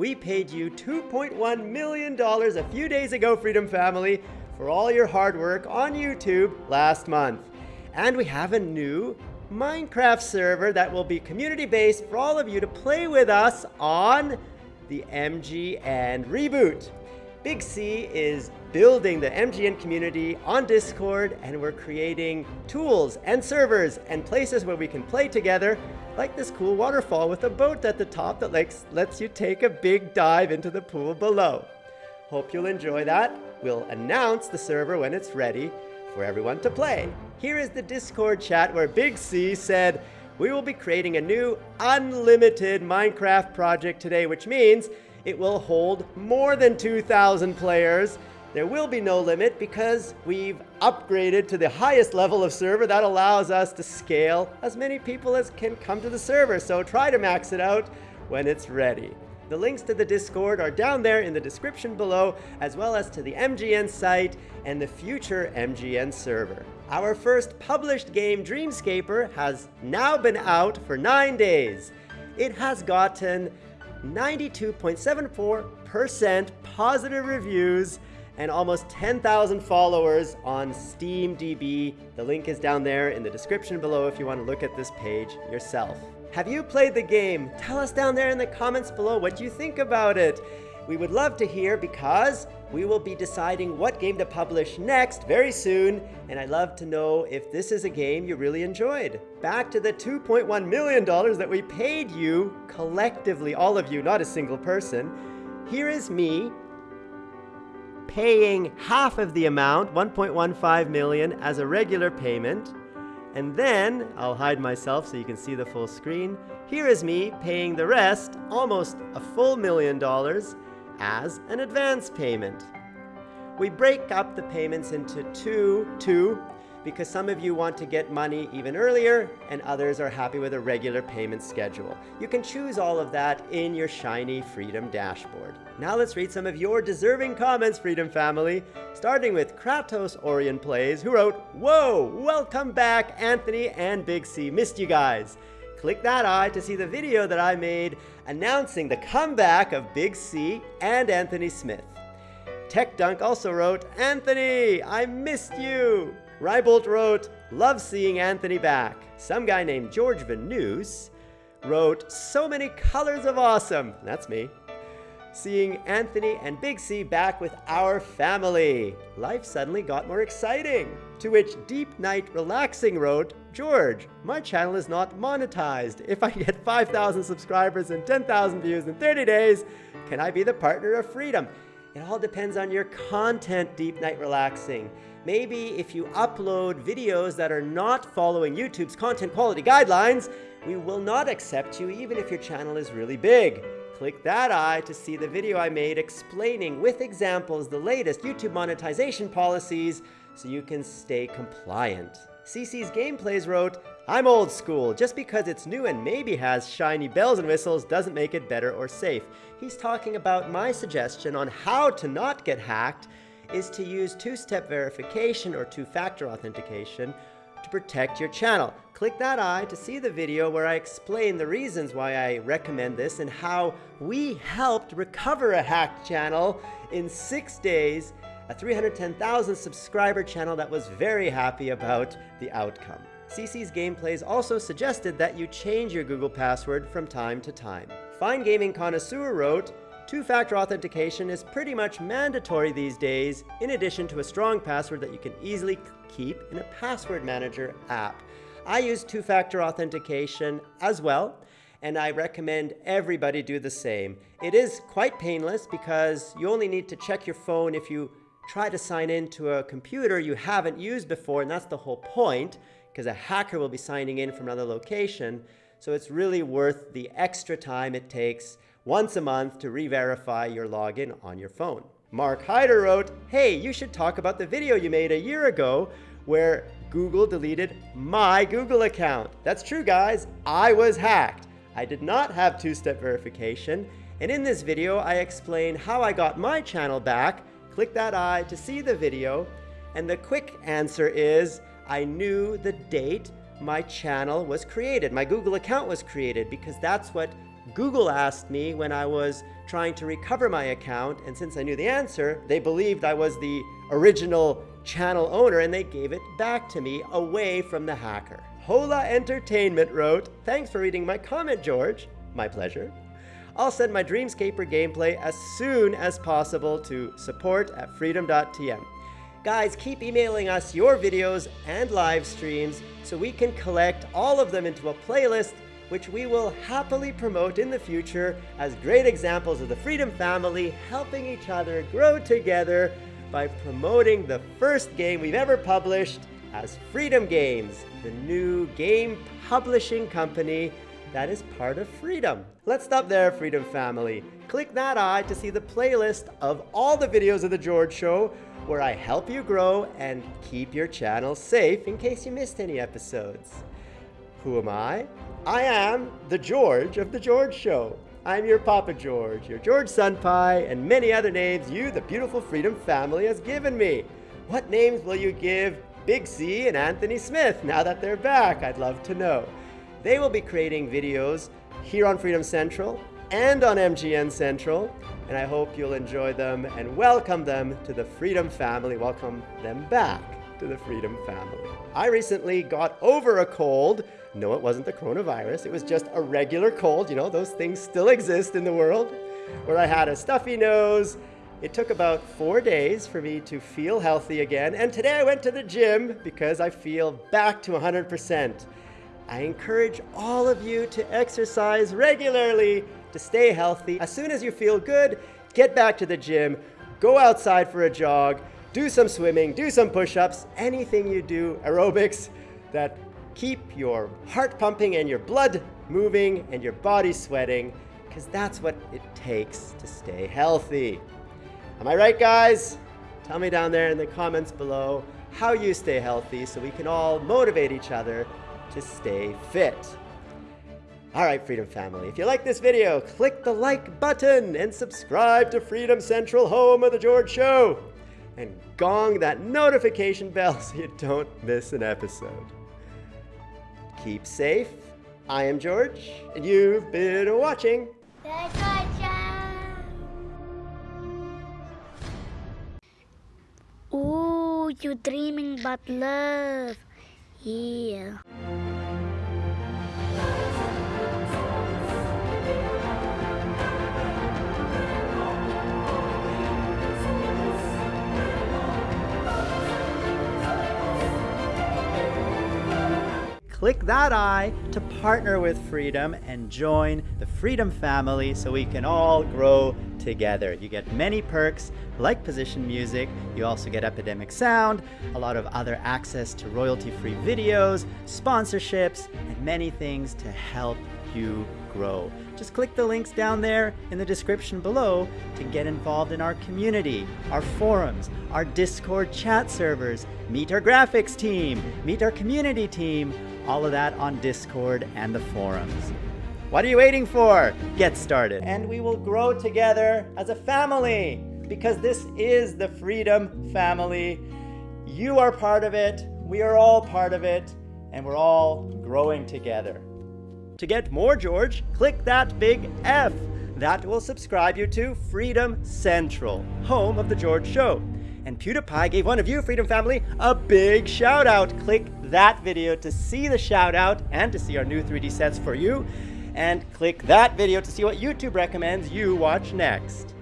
We paid you $2.1 million a few days ago, Freedom Family, for all your hard work on YouTube last month. And we have a new Minecraft server that will be community-based for all of you to play with us on the MGN Reboot. Big C is building the MGN community on Discord and we're creating tools and servers and places where we can play together like this cool waterfall with a boat at the top that lets, lets you take a big dive into the pool below. Hope you'll enjoy that. We'll announce the server when it's ready for everyone to play. Here is the Discord chat where Big C said, we will be creating a new unlimited Minecraft project today, which means it will hold more than 2,000 players. There will be no limit because we've upgraded to the highest level of server that allows us to scale as many people as can come to the server. So try to max it out when it's ready. The links to the Discord are down there in the description below, as well as to the MGN site and the future MGN server. Our first published game, Dreamscaper, has now been out for nine days. It has gotten 92.74% positive reviews and almost 10,000 followers on SteamDB. The link is down there in the description below if you want to look at this page yourself. Have you played the game? Tell us down there in the comments below what you think about it. We would love to hear because we will be deciding what game to publish next very soon, and I'd love to know if this is a game you really enjoyed. Back to the $2.1 million that we paid you collectively, all of you, not a single person. Here is me paying half of the amount, 1.15 million, as a regular payment. And then, I'll hide myself so you can see the full screen. Here is me paying the rest, almost a full million dollars, as an advance payment. We break up the payments into two, two, because some of you want to get money even earlier and others are happy with a regular payment schedule. You can choose all of that in your shiny Freedom dashboard. Now let's read some of your deserving comments, Freedom family, starting with Kratos Orion Plays, who wrote, Whoa, welcome back, Anthony and Big C. Missed you guys. Click that eye to see the video that I made announcing the comeback of Big C and Anthony Smith. Tech Dunk also wrote, Anthony, I missed you. Rybolt wrote, love seeing Anthony back. Some guy named George Vanus wrote, so many colors of awesome. That's me. Seeing Anthony and Big C back with our family. Life suddenly got more exciting. To which Deep Night Relaxing wrote, George, my channel is not monetized. If I get 5,000 subscribers and 10,000 views in 30 days, can I be the partner of freedom? It all depends on your content, Deep Night Relaxing. Maybe if you upload videos that are not following YouTube's content quality guidelines, we will not accept you even if your channel is really big. Click that eye to see the video I made explaining with examples the latest YouTube monetization policies so you can stay compliant. CC's Gameplays wrote, I'm old school. Just because it's new and maybe has shiny bells and whistles doesn't make it better or safe. He's talking about my suggestion on how to not get hacked is to use two-step verification or two-factor authentication to protect your channel. Click that eye to see the video where I explain the reasons why I recommend this and how we helped recover a hacked channel in six days, a 310,000 subscriber channel that was very happy about the outcome. CC's Gameplays also suggested that you change your Google password from time to time. Fine Gaming Connoisseur wrote, Two-factor authentication is pretty much mandatory these days, in addition to a strong password that you can easily keep in a password manager app. I use two-factor authentication as well, and I recommend everybody do the same. It is quite painless because you only need to check your phone if you try to sign into a computer you haven't used before, and that's the whole point, because a hacker will be signing in from another location. So it's really worth the extra time it takes once a month to re-verify your login on your phone. Mark Hyder wrote, hey, you should talk about the video you made a year ago where Google deleted my Google account. That's true, guys. I was hacked. I did not have two-step verification. And in this video, I explain how I got my channel back. Click that eye to see the video. And the quick answer is I knew the date my channel was created. My Google account was created because that's what Google asked me when I was trying to recover my account, and since I knew the answer, they believed I was the original channel owner and they gave it back to me away from the hacker. Hola Entertainment wrote, Thanks for reading my comment, George. My pleasure. I'll send my Dreamscaper gameplay as soon as possible to support at freedom.tm. Guys, keep emailing us your videos and live streams so we can collect all of them into a playlist which we will happily promote in the future as great examples of the Freedom family helping each other grow together by promoting the first game we've ever published as Freedom Games, the new game publishing company that is part of Freedom. Let's stop there, Freedom family. Click that eye to see the playlist of all the videos of The George Show where I help you grow and keep your channel safe in case you missed any episodes. Who am I? I am the George of The George Show. I'm your Papa George, your George Sunpie, and many other names you, the beautiful Freedom family, has given me. What names will you give Big C and Anthony Smith now that they're back? I'd love to know. They will be creating videos here on Freedom Central and on MGN Central, and I hope you'll enjoy them and welcome them to the Freedom family. Welcome them back to the Freedom family. I recently got over a cold. No, it wasn't the coronavirus. It was just a regular cold. You know, those things still exist in the world. Where I had a stuffy nose. It took about four days for me to feel healthy again. And today I went to the gym because I feel back to 100%. I encourage all of you to exercise regularly to stay healthy. As soon as you feel good, get back to the gym, go outside for a jog, do some swimming, do some push-ups, anything you do, aerobics, that keep your heart pumping and your blood moving and your body sweating, because that's what it takes to stay healthy. Am I right, guys? Tell me down there in the comments below how you stay healthy so we can all motivate each other to stay fit. All right, Freedom Family, if you like this video, click the like button and subscribe to Freedom Central, home of The George Show and gong that notification bell so you don't miss an episode. Keep safe. I am George, and you've been watching. The George Show. Ooh, you dreaming about love. Yeah. Click that eye to partner with Freedom and join the Freedom family so we can all grow together. You get many perks like position music, you also get Epidemic Sound, a lot of other access to royalty-free videos, sponsorships, and many things to help you grow. Just click the links down there in the description below to get involved in our community, our forums, our Discord chat servers, meet our graphics team, meet our community team, all of that on Discord and the forums. What are you waiting for? Get started. And we will grow together as a family because this is the Freedom Family. You are part of it, we are all part of it, and we're all growing together. To get more George, click that big F. That will subscribe you to Freedom Central, home of The George Show. And PewDiePie gave one of you, Freedom Family, a big shout out. Click that video to see the shout out and to see our new 3D sets for you. And click that video to see what YouTube recommends you watch next.